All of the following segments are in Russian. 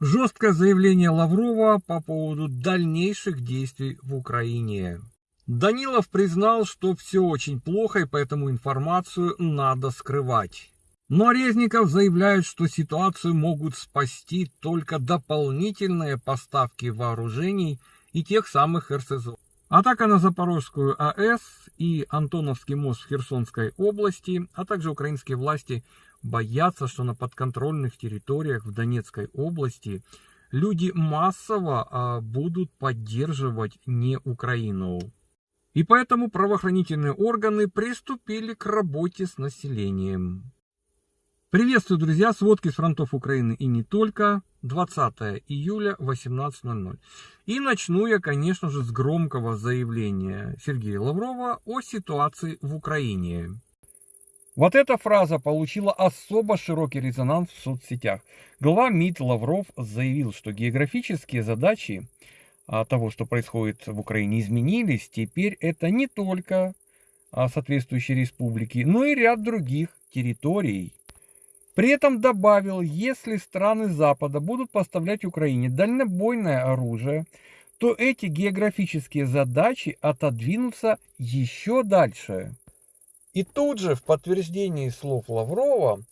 Жесткое заявление Лаврова по поводу дальнейших действий в Украине. Данилов признал, что все очень плохо и поэтому информацию надо скрывать. Но Резников заявляет, что ситуацию могут спасти только дополнительные поставки вооружений и тех самых РСЗО. Атака на Запорожскую АЭС и Антоновский мост в Херсонской области, а также украинские власти боятся, что на подконтрольных территориях в Донецкой области люди массово а, будут поддерживать не Украину. И поэтому правоохранительные органы приступили к работе с населением. Приветствую, друзья, сводки с фронтов Украины и не только. 20 июля 18.00. И начну я, конечно же, с громкого заявления Сергея Лаврова о ситуации в Украине. Вот эта фраза получила особо широкий резонанс в соцсетях. Глава МИД Лавров заявил, что географические задачи а, того, что происходит в Украине, изменились. Теперь это не только а, соответствующие республики, но и ряд других территорий. При этом добавил, если страны Запада будут поставлять Украине дальнобойное оружие, то эти географические задачи отодвинутся еще дальше. И тут же в подтверждении слов Лаврова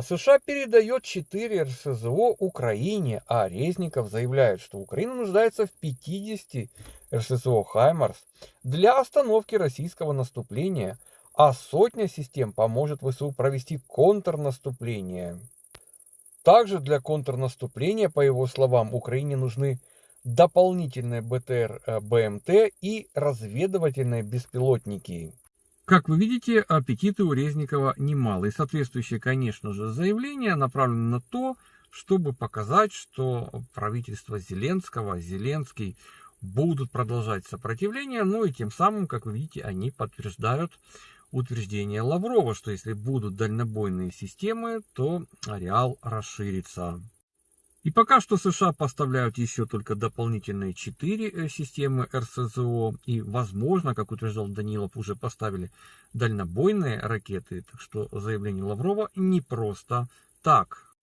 США передает 4 РСЗО Украине, а Резников заявляет, что Украина нуждается в 50 РСЗО «Хаймарс» для остановки российского наступления – а сотня систем поможет ВСУ провести контрнаступление. Также для контрнаступления, по его словам, Украине нужны дополнительные БТР э, БМТ и разведывательные беспилотники. Как вы видите, аппетиты у Резникова немало. И соответствующее, конечно же, заявление направлено на то, чтобы показать, что правительство Зеленского, Зеленский будут продолжать сопротивление, ну и тем самым, как вы видите, они подтверждают утверждение Лаврова, что если будут дальнобойные системы, то ареал расширится. И пока что США поставляют еще только дополнительные 4 э, системы РСЗО. И, возможно, как утверждал Данилов, уже поставили дальнобойные ракеты. Так что заявление Лаврова не просто так.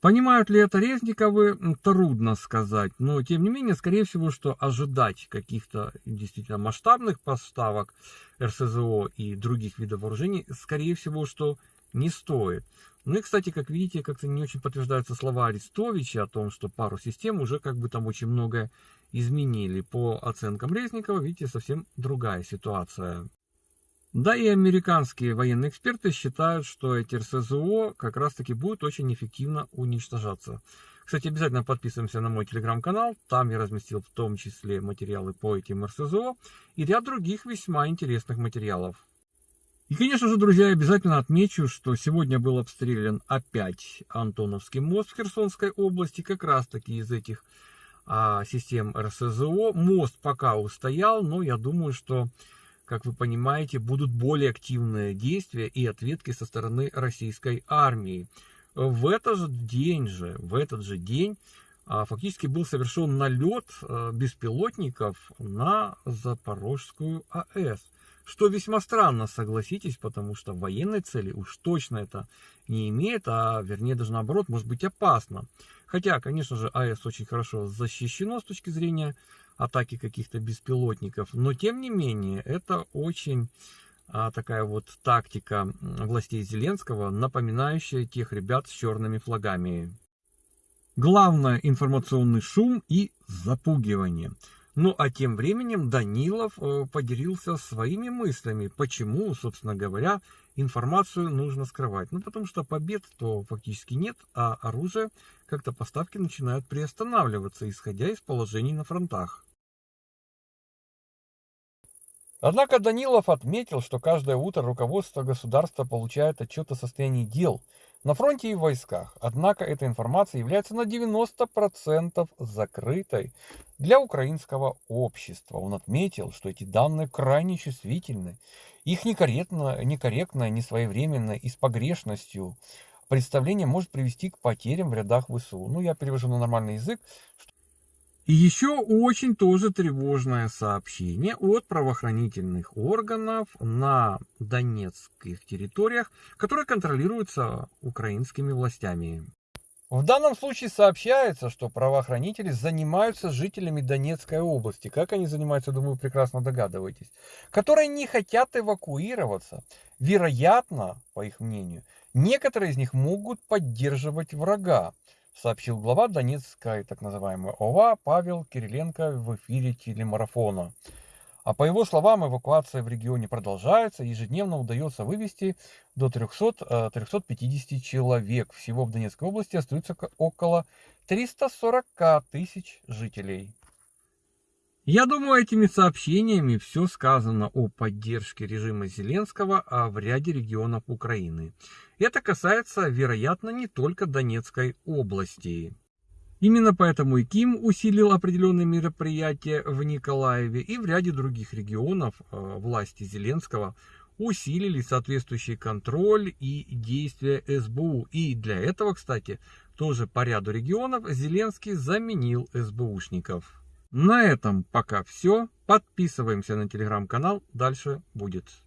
Понимают ли это Резниковы, трудно сказать. Но, тем не менее, скорее всего, что ожидать каких-то действительно масштабных поставок РСЗО и других видов вооружений, скорее всего, что не стоит. Ну и, кстати, как видите, как-то не очень подтверждаются слова Арестовича о том, что пару систем уже как бы там очень многое изменили. По оценкам Резникова, видите, совсем другая ситуация. Да и американские военные эксперты считают, что эти РСЗО как раз таки будут очень эффективно уничтожаться. Кстати, обязательно подписываемся на мой телеграм-канал. Там я разместил в том числе материалы по этим РСЗО и ряд других весьма интересных материалов. И, конечно же, друзья, обязательно отмечу, что сегодня был обстрелян опять Антоновский мост в Херсонской области, как раз таки из этих а, систем РСЗО. Мост пока устоял, но я думаю, что как вы понимаете, будут более активные действия и ответки со стороны российской армии. В этот же день же, в этот же день а, фактически был совершен налет а, беспилотников на Запорожскую АЭС. Что весьма странно, согласитесь, потому что военной цели уж точно это не имеет, а вернее даже наоборот может быть опасно. Хотя, конечно же, АЭС очень хорошо защищено с точки зрения атаки каких-то беспилотников. Но тем не менее, это очень а, такая вот тактика властей Зеленского, напоминающая тех ребят с черными флагами. Главное информационный шум и запугивание. Ну а тем временем Данилов э, поделился своими мыслями, почему, собственно говоря, информацию нужно скрывать. Ну потому что побед то фактически нет, а оружие как-то поставки начинают приостанавливаться, исходя из положений на фронтах. Однако Данилов отметил, что каждое утро руководство государства получает отчет о состоянии дел на фронте и в войсках. Однако эта информация является на 90% закрытой для украинского общества. Он отметил, что эти данные крайне чувствительны. Их некорректно, некорректное, несвоевременное и с погрешностью представление может привести к потерям в рядах ВСУ. Ну, я перевожу на нормальный язык, и еще очень тоже тревожное сообщение от правоохранительных органов на донецких территориях, которые контролируются украинскими властями. В данном случае сообщается, что правоохранители занимаются жителями Донецкой области, как они занимаются, думаю, прекрасно догадываетесь, которые не хотят эвакуироваться. Вероятно, по их мнению, некоторые из них могут поддерживать врага, сообщил глава Донецкой так называемой ОВА Павел Кириленко в эфире телемарафона. А по его словам, эвакуация в регионе продолжается. Ежедневно удается вывести до 300-350 э, человек. Всего в Донецкой области остается около 340 тысяч жителей. Я думаю, этими сообщениями все сказано о поддержке режима Зеленского а в ряде регионов Украины. Это касается, вероятно, не только Донецкой области. Именно поэтому и Ким усилил определенные мероприятия в Николаеве и в ряде других регионов э, власти Зеленского усилили соответствующий контроль и действия СБУ. И для этого, кстати, тоже по ряду регионов Зеленский заменил СБУшников. На этом пока все. Подписываемся на телеграм-канал. Дальше будет.